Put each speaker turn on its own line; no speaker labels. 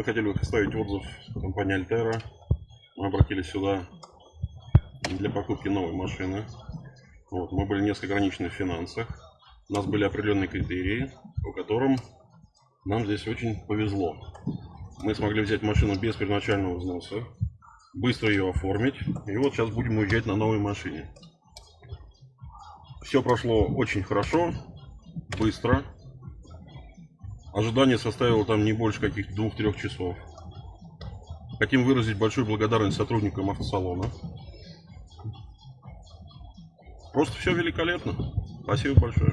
мы хотели оставить отзыв компании Альтера. Мы обратились сюда для покупки новой машины. Вот, мы были несколько ограничены в финансах. У нас были определенные критерии, по которым нам здесь очень повезло. Мы смогли взять машину без первоначального взноса, быстро ее оформить. И вот сейчас будем уезжать на новой машине. Все прошло очень хорошо, быстро. Ожидание составило там не больше каких-то двух-трех часов. Хотим выразить большую благодарность сотрудникам автосалона. Просто все великолепно. Спасибо большое.